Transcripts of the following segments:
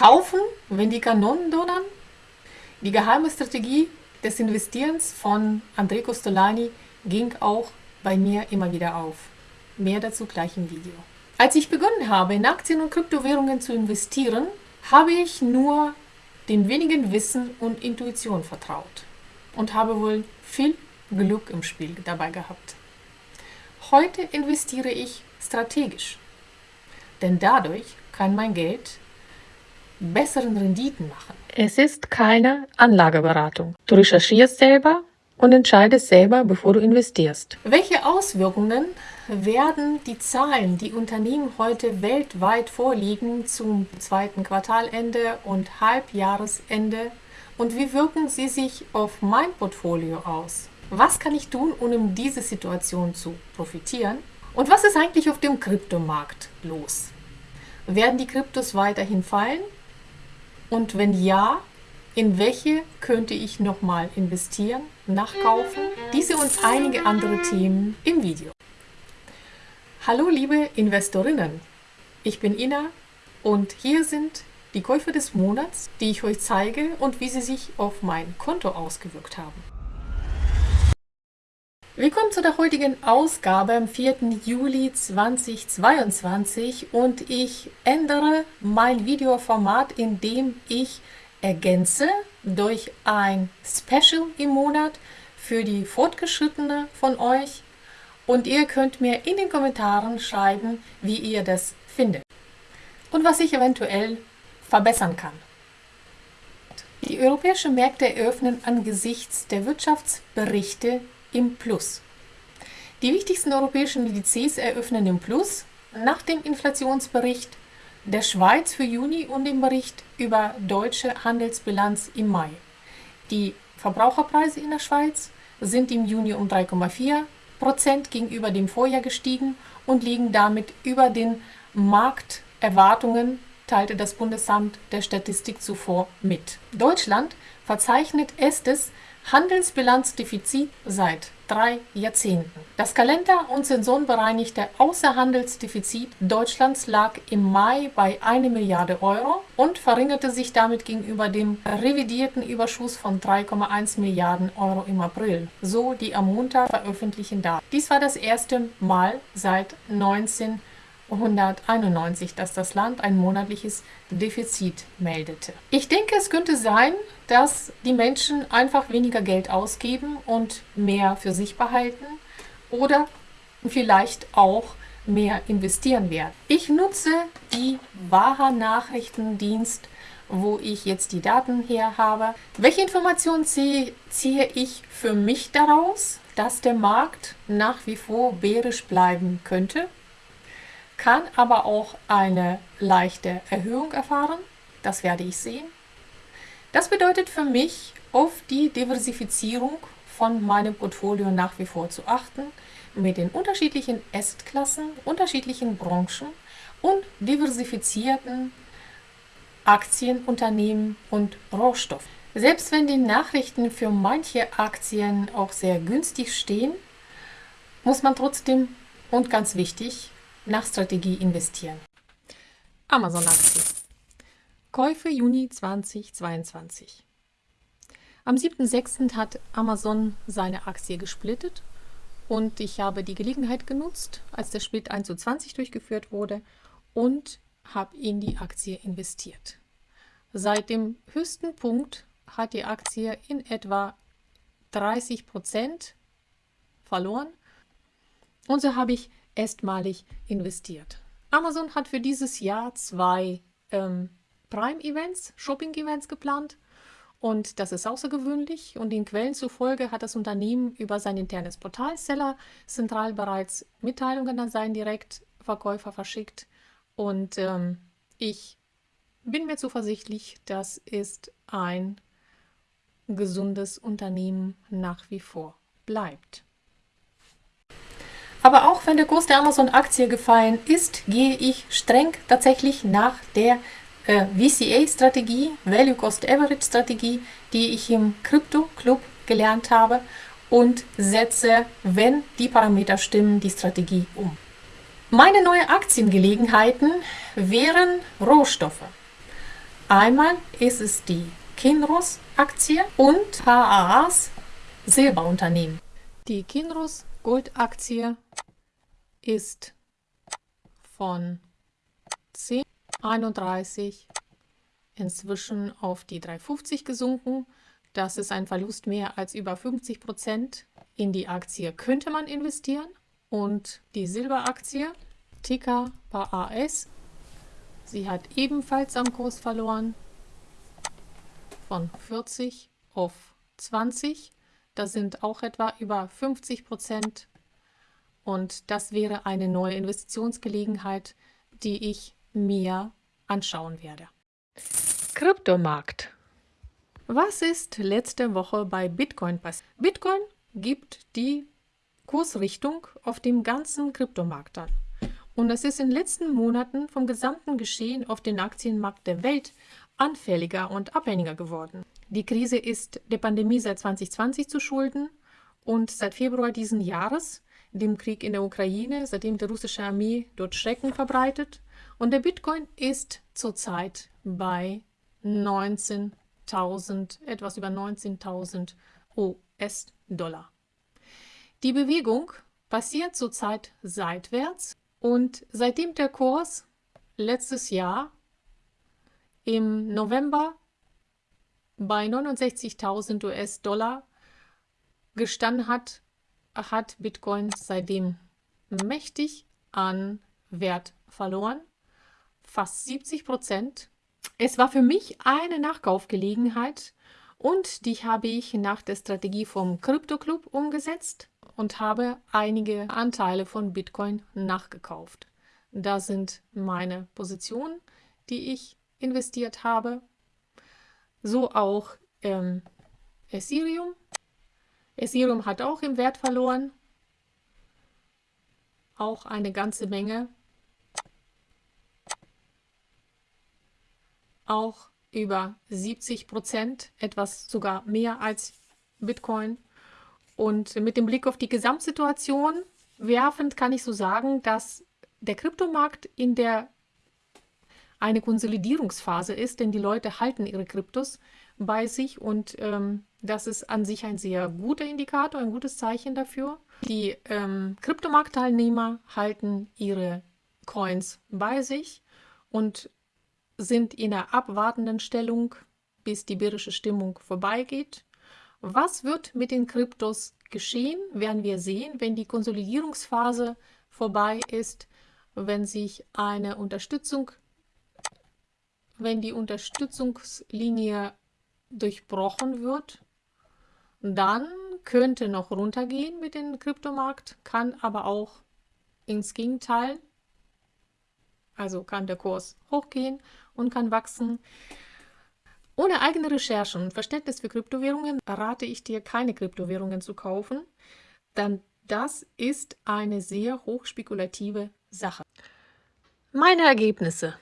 Kaufen, wenn die Kanonen donnern? Die geheime Strategie des Investierens von André Costolani ging auch bei mir immer wieder auf. Mehr dazu gleich im Video. Als ich begonnen habe, in Aktien und Kryptowährungen zu investieren, habe ich nur den wenigen Wissen und Intuition vertraut und habe wohl viel Glück im Spiel dabei gehabt. Heute investiere ich strategisch, denn dadurch kann mein Geld besseren Renditen machen. Es ist keine Anlageberatung. Du recherchierst selber und entscheidest selber, bevor du investierst. Welche Auswirkungen werden die Zahlen, die Unternehmen heute weltweit vorliegen, zum zweiten Quartalende und Halbjahresende und wie wirken sie sich auf mein Portfolio aus? Was kann ich tun, um in diese Situation zu profitieren? Und was ist eigentlich auf dem Kryptomarkt los? Werden die Kryptos weiterhin fallen? Und wenn ja, in welche könnte ich nochmal investieren, nachkaufen? Diese und einige andere Themen im Video. Hallo liebe Investorinnen, ich bin Ina und hier sind die Käufe des Monats, die ich euch zeige und wie sie sich auf mein Konto ausgewirkt haben. Willkommen zu der heutigen Ausgabe am 4. Juli 2022 und ich ändere mein Videoformat, indem ich ergänze durch ein Special im Monat für die Fortgeschrittene von euch und ihr könnt mir in den Kommentaren schreiben, wie ihr das findet und was ich eventuell verbessern kann. Die europäischen Märkte eröffnen angesichts der Wirtschaftsberichte im Plus. Die wichtigsten europäischen Indizes eröffnen im Plus nach dem Inflationsbericht der Schweiz für Juni und dem Bericht über deutsche Handelsbilanz im Mai. Die Verbraucherpreise in der Schweiz sind im Juni um 3,4 Prozent gegenüber dem Vorjahr gestiegen und liegen damit über den Markterwartungen, teilte das Bundesamt der Statistik zuvor mit. Deutschland verzeichnet erstes Handelsbilanzdefizit seit drei Jahrzehnten. Das Kalender- und sensorenbereinigte Außerhandelsdefizit Deutschlands lag im Mai bei 1 Milliarde Euro und verringerte sich damit gegenüber dem revidierten Überschuss von 3,1 Milliarden Euro im April, so die am Montag veröffentlichten Daten. Dies war das erste Mal seit 19 191, dass das Land ein monatliches Defizit meldete. Ich denke, es könnte sein, dass die Menschen einfach weniger Geld ausgeben und mehr für sich behalten oder vielleicht auch mehr investieren werden. Ich nutze die Waha Nachrichtendienst, wo ich jetzt die Daten her habe. Welche Informationen ziehe, ziehe ich für mich daraus, dass der Markt nach wie vor bärisch bleiben könnte? Kann aber auch eine leichte Erhöhung erfahren. Das werde ich sehen. Das bedeutet für mich, auf die Diversifizierung von meinem Portfolio nach wie vor zu achten, mit den unterschiedlichen Assetklassen, unterschiedlichen Branchen und diversifizierten Aktien, Unternehmen und Rohstoffen. Selbst wenn die Nachrichten für manche Aktien auch sehr günstig stehen, muss man trotzdem und ganz wichtig nach Strategie investieren. Amazon-Aktie. Käufe Juni 2022. Am 7.6. hat Amazon seine Aktie gesplittet und ich habe die Gelegenheit genutzt, als der Split 1 zu 20 durchgeführt wurde und habe in die Aktie investiert. Seit dem höchsten Punkt hat die Aktie in etwa 30 Prozent verloren und so habe ich erstmalig investiert. Amazon hat für dieses Jahr zwei ähm, Prime-Events, Shopping-Events geplant und das ist außergewöhnlich und den Quellen zufolge hat das Unternehmen über sein internes Portal Seller Central bereits Mitteilungen an seinen Direktverkäufer verschickt und ähm, ich bin mir zuversichtlich, das ist ein gesundes Unternehmen nach wie vor bleibt. Aber auch wenn der Kurs der Amazon-Aktie gefallen ist, gehe ich streng tatsächlich nach der äh, VCA-Strategie, Value Cost Average Strategie, die ich im Crypto Club gelernt habe und setze, wenn die Parameter stimmen, die Strategie um. Meine neuen Aktiengelegenheiten wären Rohstoffe. Einmal ist es die Kinross-Aktie und HAAs Silberunternehmen. Die Kinross Goldaktie ist von 10,31 inzwischen auf die 3,50 gesunken. Das ist ein Verlust mehr als über 50 Prozent. In die Aktie könnte man investieren. Und die Silberaktie, Ticker AS, sie hat ebenfalls am Kurs verloren von 40 auf 20. Das sind auch etwa über 50 Prozent. Und das wäre eine neue Investitionsgelegenheit, die ich mir anschauen werde. Kryptomarkt. Was ist letzte Woche bei Bitcoin passiert? Bitcoin gibt die Kursrichtung auf dem ganzen Kryptomarkt an. Und es ist in den letzten Monaten vom gesamten Geschehen auf dem Aktienmarkt der Welt anfälliger und abhängiger geworden. Die Krise ist der Pandemie seit 2020 zu schulden und seit Februar diesen Jahres, dem Krieg in der Ukraine, seitdem die russische Armee dort Schrecken verbreitet. Und der Bitcoin ist zurzeit bei 19 19.000, etwas über 19.000 US-Dollar. Die Bewegung passiert zurzeit seitwärts und seitdem der Kurs letztes Jahr im November bei 69.000 US-Dollar gestanden hat, hat Bitcoin seitdem mächtig an Wert verloren. Fast 70 Prozent es war für mich eine Nachkaufgelegenheit und die habe ich nach der Strategie vom Crypto Club umgesetzt und habe einige Anteile von Bitcoin nachgekauft. Da sind meine Positionen, die ich investiert habe. So auch ähm, Ethereum. Ethereum hat auch im Wert verloren. Auch eine ganze Menge. auch über 70 Prozent, etwas sogar mehr als Bitcoin. Und mit dem Blick auf die Gesamtsituation werfend kann ich so sagen, dass der Kryptomarkt in der eine Konsolidierungsphase ist, denn die Leute halten ihre Kryptos bei sich und ähm, das ist an sich ein sehr guter Indikator, ein gutes Zeichen dafür. Die ähm, Kryptomarktteilnehmer halten ihre Coins bei sich und sind in einer abwartenden Stellung, bis die bärische Stimmung vorbeigeht. Was wird mit den Kryptos geschehen, werden wir sehen, wenn die Konsolidierungsphase vorbei ist, wenn sich eine Unterstützung, wenn die Unterstützungslinie durchbrochen wird, dann könnte noch runtergehen mit dem Kryptomarkt, kann aber auch ins Gegenteil, also kann der Kurs hochgehen und kann wachsen. Ohne eigene Recherchen und Verständnis für Kryptowährungen rate ich dir, keine Kryptowährungen zu kaufen, denn das ist eine sehr hochspekulative Sache. Meine Ergebnisse.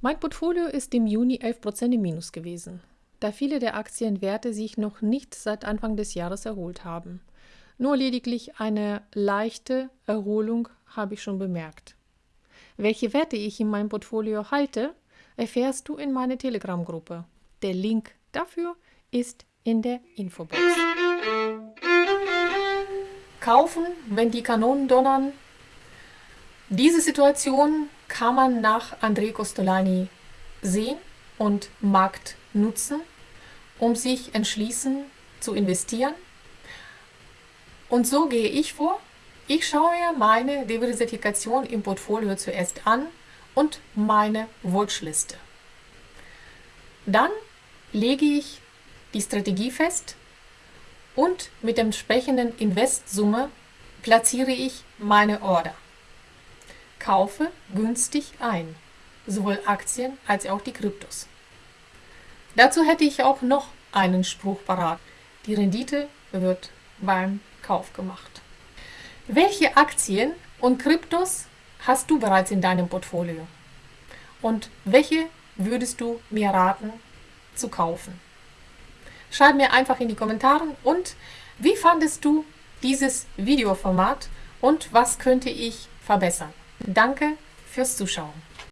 Mein Portfolio ist im Juni 11% im Minus gewesen, da viele der Aktienwerte sich noch nicht seit Anfang des Jahres erholt haben. Nur lediglich eine leichte Erholung habe ich schon bemerkt. Welche Werte ich in meinem Portfolio halte, erfährst du in meiner Telegram-Gruppe. Der Link dafür ist in der Infobox. Kaufen, wenn die Kanonen donnern. Diese Situation kann man nach André Costolani sehen und Markt nutzen, um sich entschließen zu investieren. Und so gehe ich vor. Ich schaue meine Diversifikation im Portfolio zuerst an und meine Wunschliste. Dann lege ich die Strategie fest und mit der entsprechenden Investsumme platziere ich meine Order. Kaufe günstig ein, sowohl Aktien als auch die Kryptos. Dazu hätte ich auch noch einen Spruch parat. Die Rendite wird beim Kauf gemacht. Welche Aktien und Kryptos hast du bereits in deinem Portfolio? Und welche würdest du mir raten zu kaufen? Schreib mir einfach in die Kommentare und wie fandest du dieses Videoformat und was könnte ich verbessern? Danke fürs Zuschauen.